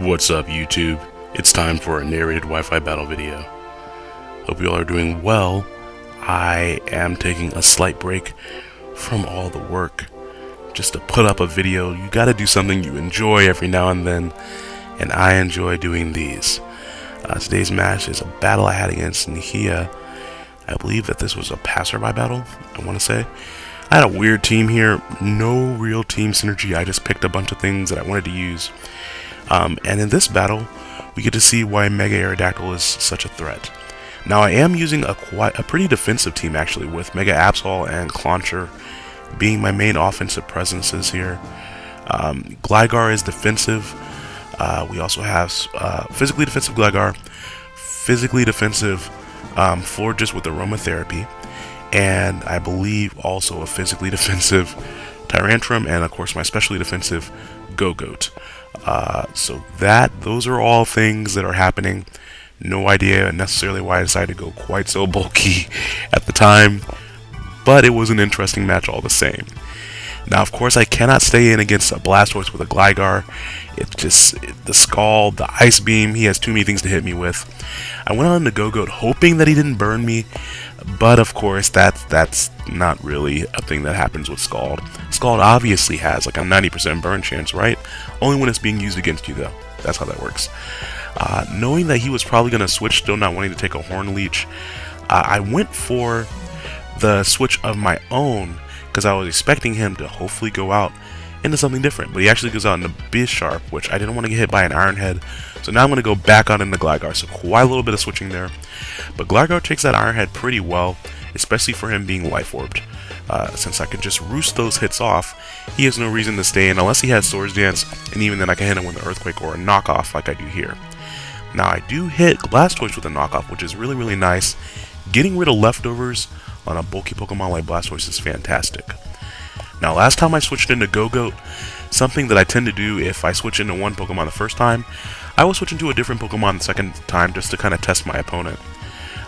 What's up YouTube? It's time for a narrated Wi-Fi battle video. Hope you all are doing well. I am taking a slight break from all the work just to put up a video. You gotta do something you enjoy every now and then, and I enjoy doing these. Uh, today's match is a battle I had against Nihia. I believe that this was a passerby battle, I want to say. I had a weird team here, no real team synergy, I just picked a bunch of things that I wanted to use. Um, and in this battle, we get to see why Mega Aerodactyl is such a threat. Now I am using a quite a pretty defensive team actually, with Mega Absol and Clauncher being my main offensive presences here. Um, Gligar is defensive. Uh, we also have uh, physically defensive Gligar, physically defensive um, Florges with Aromatherapy, and I believe also a physically defensive Tyrantrum, and of course my specially defensive Gogoat. Uh, so that those are all things that are happening. No idea necessarily why I decided to go quite so bulky at the time, but it was an interesting match all the same. Now, of course, I cannot stay in against a Blastoise with a Gligar. It's just it, the Scald, the Ice Beam. He has too many things to hit me with. I went on to Gogoat hoping that he didn't burn me, but of course, that's that's not really a thing that happens with Scald. Scald obviously has like a 90% burn chance, right? Only when it's being used against you, though. That's how that works. Uh, knowing that he was probably going to switch, still not wanting to take a Horn Leech, uh, I went for the switch of my own because I was expecting him to hopefully go out into something different. But he actually goes out into Bisharp, which I didn't want to get hit by an Iron Head. So now I'm going to go back out into Gligar. So quite a little bit of switching there. But Gligar takes that Iron Head pretty well, especially for him being Life Orbed. Uh, since I can just roost those hits off, he has no reason to stay in unless he has Swords Dance, and even then I can hit him with an Earthquake or a knockoff like I do here. Now I do hit Blastoise with a knockoff, which is really, really nice. Getting rid of leftovers on a bulky Pokemon like Blastoise is fantastic. Now last time I switched into Gogoat, something that I tend to do if I switch into one Pokemon the first time, I will switch into a different Pokemon the second time just to kind of test my opponent.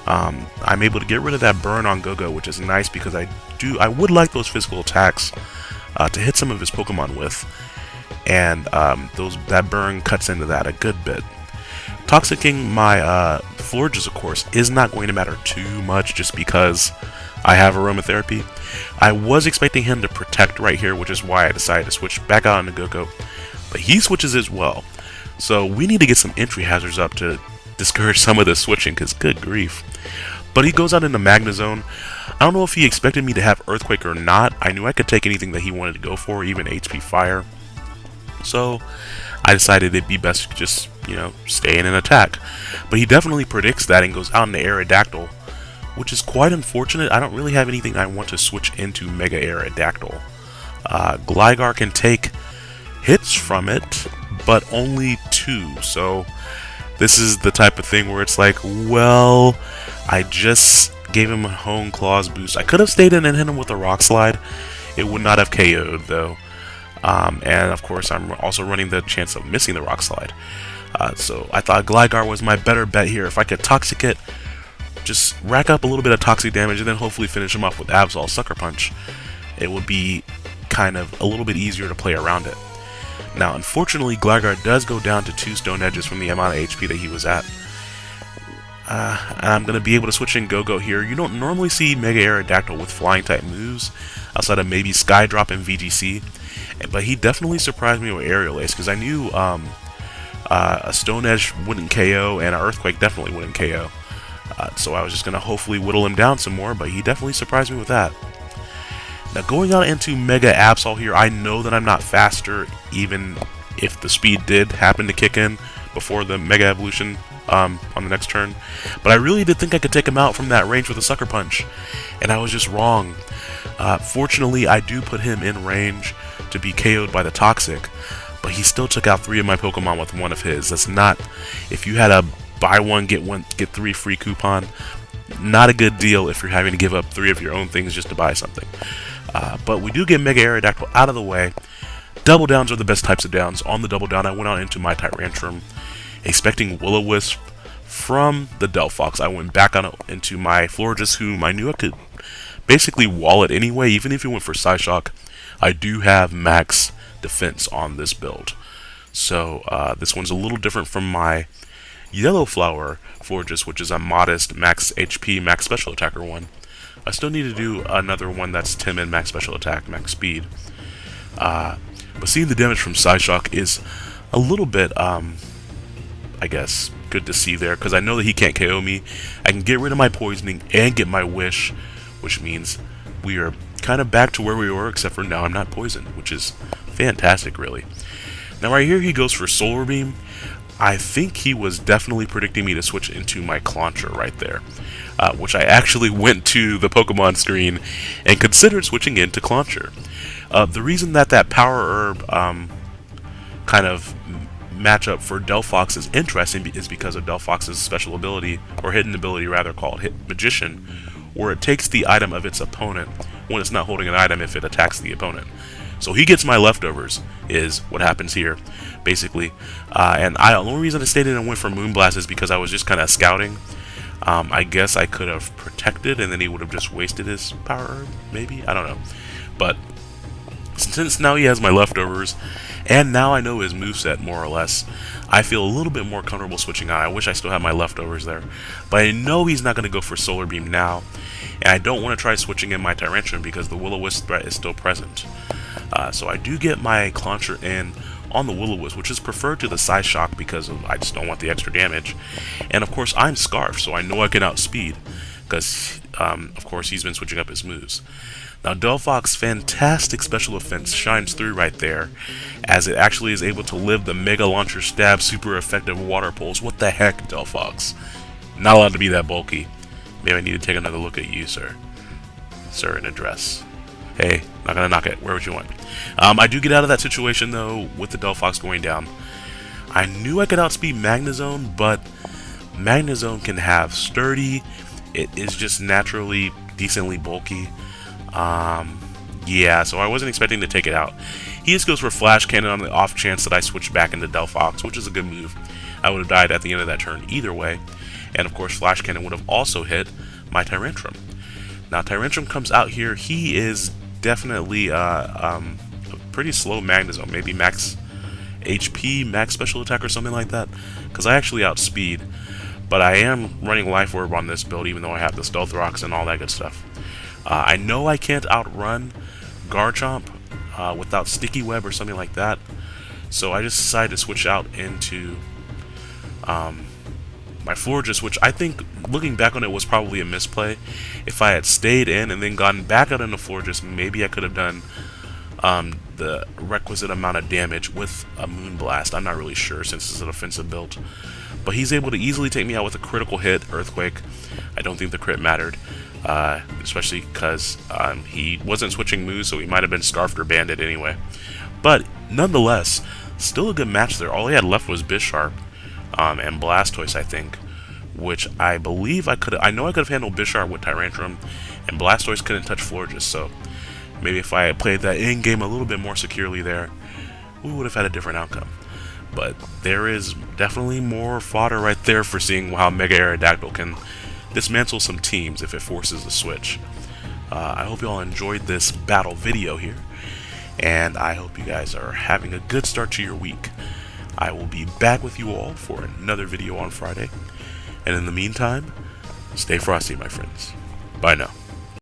Um, I'm able to get rid of that burn on Gogo, which is nice because I do I would like those physical attacks uh, to hit some of his Pokemon with, and um, those that burn cuts into that a good bit. Toxicking my uh, Florges, of course, is not going to matter too much just because I have Aromatherapy. I was expecting him to protect right here, which is why I decided to switch back out into Gogo, but he switches as well. So we need to get some entry hazards up to discourage some of the switching, because good grief. But he goes out into Magnezone. I don't know if he expected me to have Earthquake or not. I knew I could take anything that he wanted to go for, even HP Fire. So I decided it'd be best to just, you know, stay in an attack. But he definitely predicts that and goes out into Aerodactyl, which is quite unfortunate. I don't really have anything I want to switch into Mega Aerodactyl. Uh, Gligar can take hits from it, but only two, so this is the type of thing where it's like, well, I just gave him a Hone Claws boost. I could have stayed in and hit him with a Rock Slide. It would not have KO'd, though. Um, and, of course, I'm also running the chance of missing the Rock Slide. Uh, so I thought Gligar was my better bet here. If I could Toxic it, just rack up a little bit of toxic damage, and then hopefully finish him off with Absol Sucker Punch, it would be kind of a little bit easier to play around it. Now, unfortunately, Gligar does go down to two Stone Edges from the amount of HP that he was at. Uh, I'm going to be able to switch in Go-Go here. You don't normally see Mega Aerodactyl with Flying-type moves, outside of maybe Skydrop and VGC, but he definitely surprised me with Aerial Ace, because I knew um, uh, a Stone Edge wouldn't KO, and an Earthquake definitely wouldn't KO. Uh, so I was just going to hopefully whittle him down some more, but he definitely surprised me with that. Now going on into Mega Absol here, I know that I'm not faster even if the speed did happen to kick in before the Mega Evolution um, on the next turn. But I really did think I could take him out from that range with a Sucker Punch, and I was just wrong. Uh, fortunately, I do put him in range to be KO'd by the Toxic, but he still took out three of my Pokemon with one of his. That's not... If you had a buy one, get one, get three free coupon, not a good deal if you're having to give up three of your own things just to buy something. Uh, but we do get Mega Aerodactyl out of the way. Double downs are the best types of downs. On the double down, I went on into my Tyrantrum, expecting Will-O-Wisp from the Delphox. I went back on into my Florges, whom I knew I could basically wall it anyway, even if you went for Psyshock. I do have max defense on this build. So uh, this one's a little different from my Yellow Flower Florges, which is a modest max HP, max special attacker one. I still need to do another one that's timid, max special attack, max speed. Uh, but seeing the damage from Psyshock is a little bit, um, I guess, good to see there, because I know that he can't KO me. I can get rid of my poisoning and get my wish, which means we are kind of back to where we were, except for now I'm not poisoned, which is fantastic, really. Now right here he goes for Solar Beam. I think he was definitely predicting me to switch into my Clauncher right there, uh, which I actually went to the Pokemon screen and considered switching into Clauncher. Uh, the reason that that Power Herb um, kind of matchup for Delphox is interesting is because of Delphox's special ability, or hidden ability rather, called Hit Magician, where it takes the item of its opponent when it's not holding an item if it attacks the opponent. So he gets my leftovers, is what happens here, basically. Uh, and I, the only reason I stayed in and went for Moonblast is because I was just kind of scouting. Um, I guess I could have protected, and then he would have just wasted his power, maybe? I don't know. But since now he has my leftovers, and now I know his moveset more or less, I feel a little bit more comfortable switching out. I wish I still had my leftovers there. But I know he's not going to go for Solar Beam now, and I don't want to try switching in my Tyrantrum because the Will-O-Wisp threat is still present. Uh, so I do get my Clauncher in on the Will-O-Wisp, which is preferred to the Psyshock because of, I just don't want the extra damage. And of course, I'm Scarf, so I know I can outspeed because, um, of course, he's been switching up his moves. Now, Delphox's fantastic special offense shines through right there, as it actually is able to live the Mega Launcher Stab super effective water pulse. What the heck, Delphox? Not allowed to be that bulky. Maybe I need to take another look at you, sir. Sir in a dress. Hey, not gonna knock it. Where would you want? Um, I do get out of that situation, though, with the Delphox going down. I knew I could outspeed Magnezone, but Magnezone can have sturdy. It is just naturally decently bulky. Um, yeah, so I wasn't expecting to take it out. He just goes for Flash Cannon on the off chance that I switch back into Delphox, which is a good move. I would have died at the end of that turn either way. And of course, Flash Cannon would have also hit my Tyrantrum. Now, Tyrantrum comes out here. He is definitely uh, um, a pretty slow Magnezone. Maybe max HP, max special attack, or something like that. Because I actually outspeed. But I am running Life Orb on this build, even though I have the Stealth Rocks and all that good stuff. Uh, I know I can't outrun Garchomp uh, without Sticky Web or something like that, so I just decided to switch out into um, my Florges, which I think, looking back on it, was probably a misplay. If I had stayed in and then gotten back out into Florges, maybe I could have done um, the requisite amount of damage with a Moonblast. I'm not really sure since it's an offensive build. But he's able to easily take me out with a critical hit, Earthquake. I don't think the crit mattered uh, especially because um, he wasn't switching moves, so he might have been Scarfed or Banded anyway. But nonetheless, still a good match there. All he had left was Bisharp um, and Blastoise, I think, which I believe I could. I know I could have handled Bisharp with Tyrantrum, and Blastoise couldn't touch Florges. So maybe if I had played that in game a little bit more securely there, we would have had a different outcome. But there is definitely more fodder right there for seeing how Mega Aerodactyl can dismantle some teams if it forces a switch. Uh, I hope you all enjoyed this battle video here, and I hope you guys are having a good start to your week. I will be back with you all for another video on Friday, and in the meantime, stay frosty, my friends. Bye now.